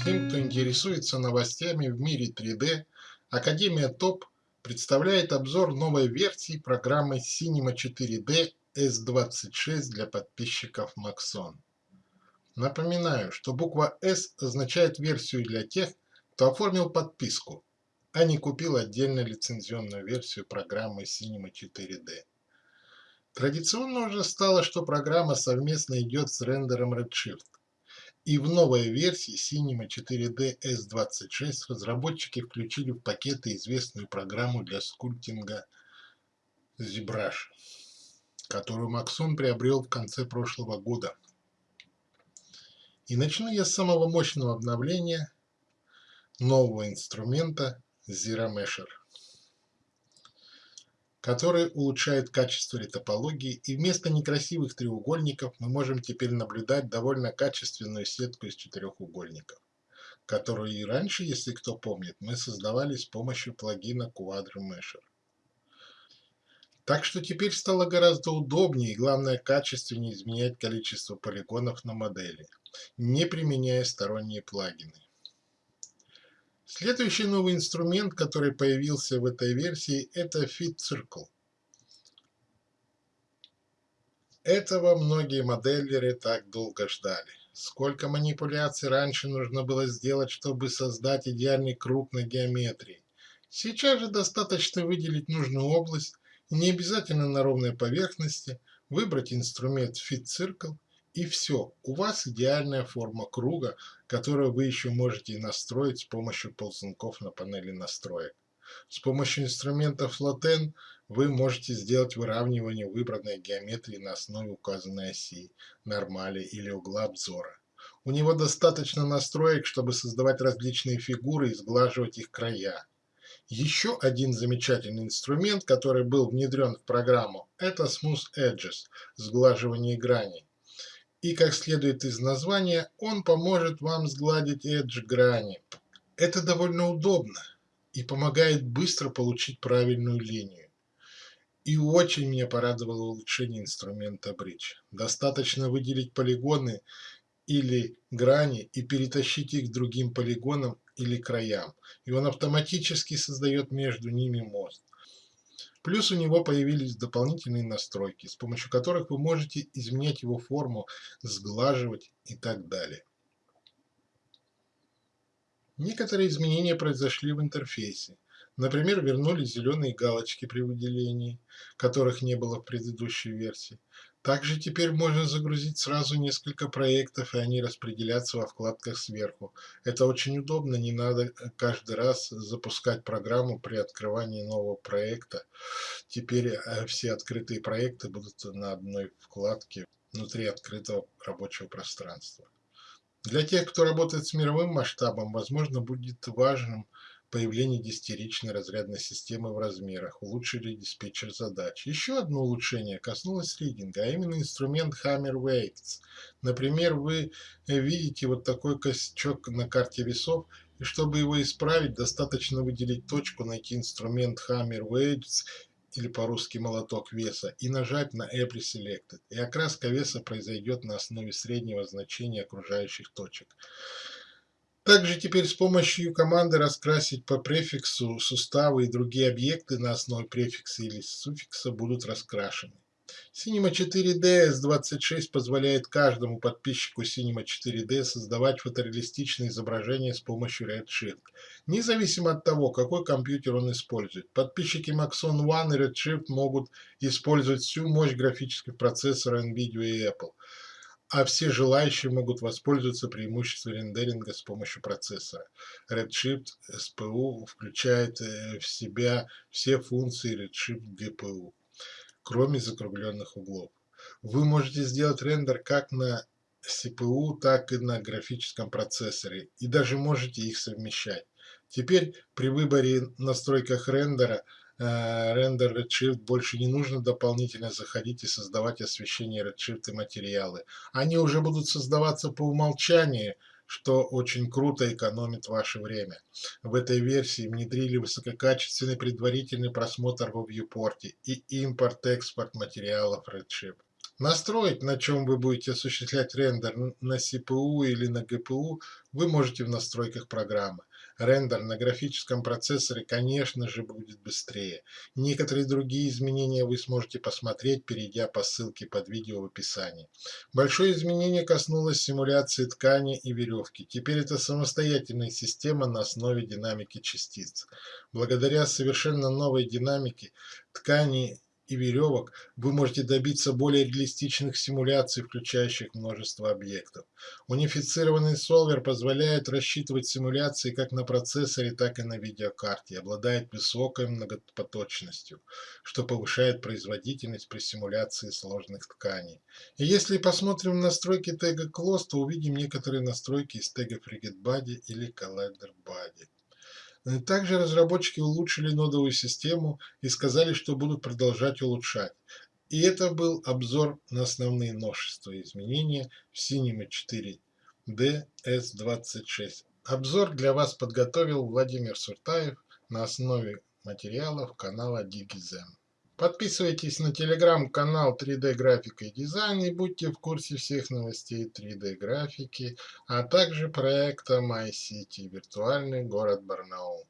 Всем, кто интересуется новостями в мире 3D, Академия ТОП представляет обзор новой версии программы Cinema 4D S26 для подписчиков Maxon. Напоминаю, что буква S означает версию для тех, кто оформил подписку, а не купил отдельно лицензионную версию программы Cinema 4D. Традиционно уже стало, что программа совместно идет с рендером Redshift. И в новой версии Cinema 4D S26 разработчики включили в пакеты известную программу для скульптинга ZBrush, которую Maxon приобрел в конце прошлого года. И начну я с самого мощного обновления нового инструмента ZeroMesher который улучшает качество литопологии, и вместо некрасивых треугольников мы можем теперь наблюдать довольно качественную сетку из четырехугольников, которую и раньше, если кто помнит, мы создавали с помощью плагина Quadro Mesher. Так что теперь стало гораздо удобнее и, главное, качественнее изменять количество полигонов на модели, не применяя сторонние плагины. Следующий новый инструмент, который появился в этой версии, это Fit Circle. Этого многие моделлеры так долго ждали. Сколько манипуляций раньше нужно было сделать, чтобы создать идеальный круг на геометрии. Сейчас же достаточно выделить нужную область, не обязательно на ровной поверхности, выбрать инструмент Fit Circle и все, у вас идеальная форма круга, которую вы еще можете настроить с помощью ползунков на панели настроек. С помощью инструмента Floten вы можете сделать выравнивание выбранной геометрии на основе указанной оси, нормали или угла обзора. У него достаточно настроек, чтобы создавать различные фигуры и сглаживать их края. Еще один замечательный инструмент, который был внедрен в программу, это Smooth Edges – сглаживание граней. И, как следует из названия, он поможет вам сгладить edge грани. Это довольно удобно и помогает быстро получить правильную линию. И очень меня порадовало улучшение инструмента Bridge. Достаточно выделить полигоны или грани и перетащить их к другим полигонам или краям, и он автоматически создает между ними мост. Плюс у него появились дополнительные настройки, с помощью которых вы можете изменять его форму, сглаживать и так далее. Некоторые изменения произошли в интерфейсе. Например, вернулись зеленые галочки при выделении, которых не было в предыдущей версии. Также теперь можно загрузить сразу несколько проектов, и они распределятся во вкладках сверху. Это очень удобно, не надо каждый раз запускать программу при открывании нового проекта. Теперь э, все открытые проекты будут на одной вкладке внутри открытого рабочего пространства. Для тех, кто работает с мировым масштабом, возможно, будет важным появление десятиричной разрядной системы в размерах, улучшили диспетчер задач. Еще одно улучшение коснулось ридинга, а именно инструмент Hammer Weights. Например, вы видите вот такой косячок на карте весов, и чтобы его исправить, достаточно выделить точку, найти инструмент Hammer Weights или по-русски молоток веса и нажать на Every Selected, и окраска веса произойдет на основе среднего значения окружающих точек. Также теперь с помощью команды раскрасить по префиксу суставы и другие объекты на основе префикса или суффикса будут раскрашены. Cinema 4D S26 позволяет каждому подписчику Cinema 4D создавать фотореалистичные изображения с помощью Redshift, независимо от того, какой компьютер он использует. Подписчики Maxon One и Redshift могут использовать всю мощь графических процессоров NVIDIA и Apple а все желающие могут воспользоваться преимуществом рендеринга с помощью процессора. Redshift SPU включает э, в себя все функции Redshift GPU, кроме закругленных углов. Вы можете сделать рендер как на CPU, так и на графическом процессоре, и даже можете их совмещать. Теперь при выборе настройках рендера рендер Redshift больше не нужно дополнительно заходить и создавать освещение Redshift и материалы. Они уже будут создаваться по умолчанию, что очень круто экономит ваше время. В этой версии внедрили высококачественный предварительный просмотр во viewport и импорт-экспорт материалов Redshift. Настроить, на чем вы будете осуществлять рендер на CPU или на GPU, вы можете в настройках программы. Рендер на графическом процессоре, конечно же, будет быстрее. Некоторые другие изменения вы сможете посмотреть, перейдя по ссылке под видео в описании. Большое изменение коснулось симуляции ткани и веревки. Теперь это самостоятельная система на основе динамики частиц. Благодаря совершенно новой динамике ткани и веревок вы можете добиться более реалистичных симуляций, включающих множество объектов. Унифицированный солвер позволяет рассчитывать симуляции как на процессоре, так и на видеокарте, обладает высокой многопоточностью, что повышает производительность при симуляции сложных тканей. И если посмотрим настройки тега Close, то увидим некоторые настройки из тега Frigate Body или Collider Body. Э, также разработчики улучшили нодовую систему и сказали, что будут продолжать улучшать. И это был обзор на основные новшества и изменения в Cinema 4D S26. Обзор для вас подготовил Владимир Суртаев на основе материалов канала DigiZen. Подписывайтесь на телеграм-канал 3D графика и дизайн и будьте в курсе всех новостей 3D графики, а также проекта MyCity виртуальный город Барнаул.